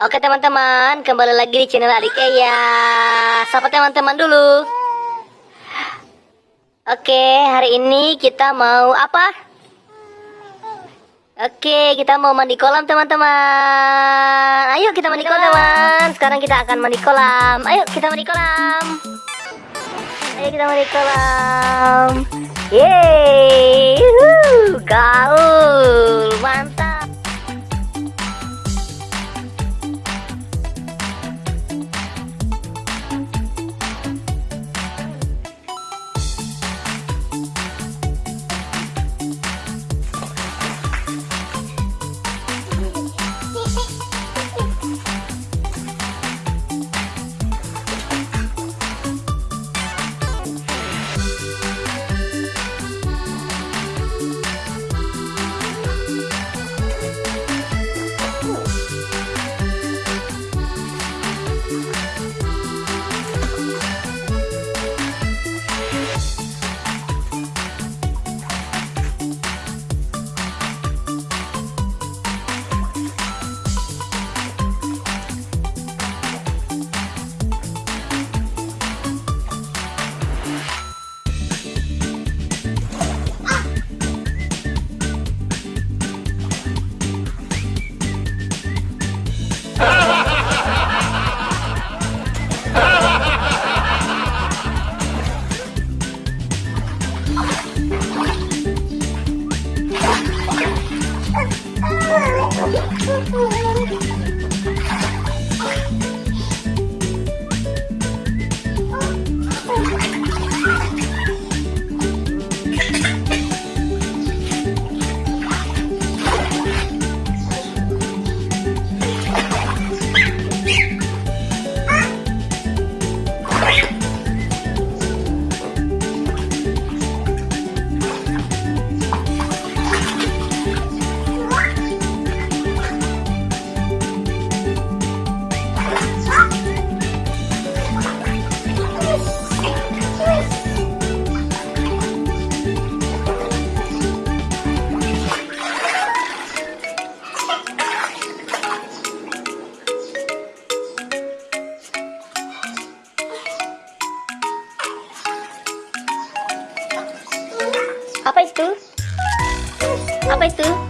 Oke teman-teman, kembali lagi di channel Adik Eya. Sapa teman-teman dulu. Oke, hari ini kita mau apa? Oke, kita mau mandi kolam teman-teman. Ayo kita mandi kolam teman. Sekarang kita akan mandi kolam. Ayo kita mandi kolam. Ayo kita mandi kolam. Yeay, Apa itu? Apa itu?